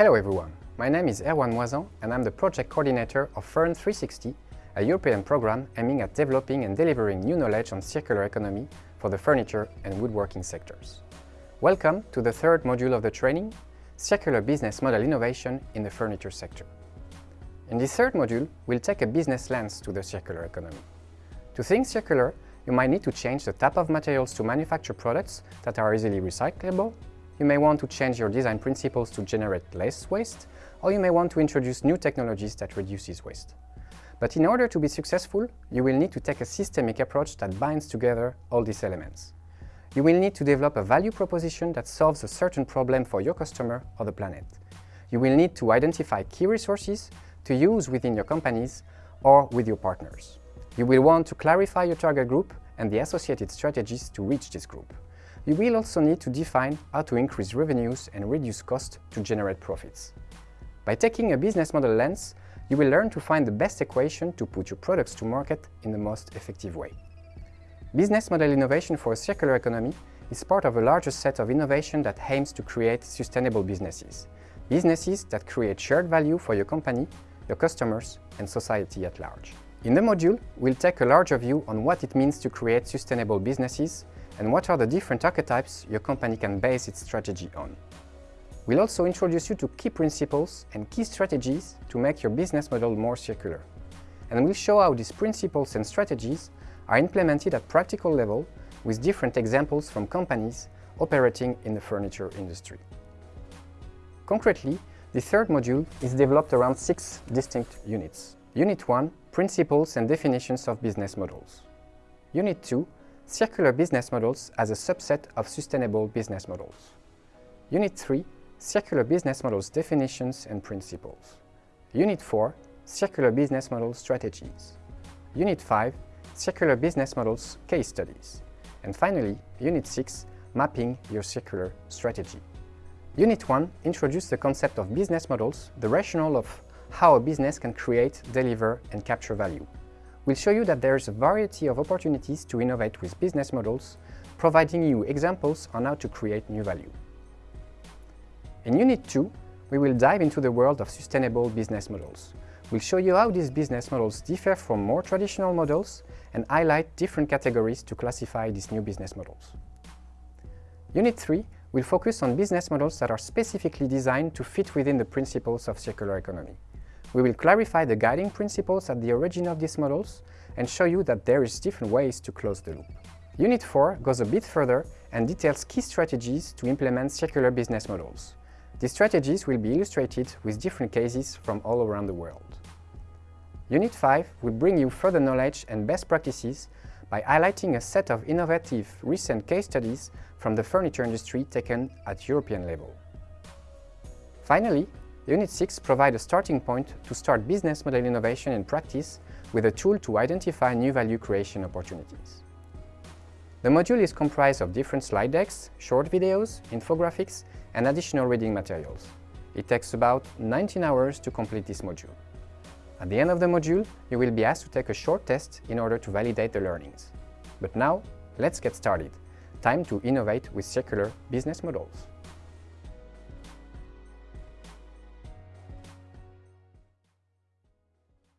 Hello everyone, my name is Erwan Moisan and I'm the project coordinator of FURN360, a European program aiming at developing and delivering new knowledge on circular economy for the furniture and woodworking sectors. Welcome to the third module of the training, Circular Business Model Innovation in the Furniture Sector. In this third module, we'll take a business lens to the circular economy. To think circular, you might need to change the type of materials to manufacture products that are easily recyclable you may want to change your design principles to generate less waste, or you may want to introduce new technologies that reduces waste. But in order to be successful, you will need to take a systemic approach that binds together all these elements. You will need to develop a value proposition that solves a certain problem for your customer or the planet. You will need to identify key resources to use within your companies or with your partners. You will want to clarify your target group and the associated strategies to reach this group you will also need to define how to increase revenues and reduce costs to generate profits. By taking a business model lens, you will learn to find the best equation to put your products to market in the most effective way. Business model innovation for a circular economy is part of a larger set of innovation that aims to create sustainable businesses. Businesses that create shared value for your company, your customers and society at large. In the module, we'll take a larger view on what it means to create sustainable businesses and what are the different archetypes your company can base its strategy on. We'll also introduce you to key principles and key strategies to make your business model more circular. And we'll show how these principles and strategies are implemented at practical level with different examples from companies operating in the furniture industry. Concretely, the third module is developed around six distinct units. Unit 1, Principles and Definitions of Business Models. Unit 2, Circular business models as a subset of sustainable business models. Unit 3, Circular business models definitions and principles. Unit 4, Circular business model strategies. Unit 5, Circular business models case studies. And finally, Unit 6, Mapping your circular strategy. Unit 1 introduced the concept of business models, the rationale of how a business can create, deliver and capture value we'll show you that there is a variety of opportunities to innovate with business models, providing you examples on how to create new value. In Unit 2, we will dive into the world of sustainable business models. We'll show you how these business models differ from more traditional models and highlight different categories to classify these new business models. Unit 3 will focus on business models that are specifically designed to fit within the principles of circular economy. We will clarify the guiding principles at the origin of these models and show you that there is different ways to close the loop. Unit 4 goes a bit further and details key strategies to implement circular business models. These strategies will be illustrated with different cases from all around the world. Unit 5 will bring you further knowledge and best practices by highlighting a set of innovative recent case studies from the furniture industry taken at European level. Finally, Unit 6 provides a starting point to start business model innovation in practice with a tool to identify new value creation opportunities. The module is comprised of different slide decks, short videos, infographics and additional reading materials. It takes about 19 hours to complete this module. At the end of the module, you will be asked to take a short test in order to validate the learnings. But now, let's get started. Time to innovate with circular business models.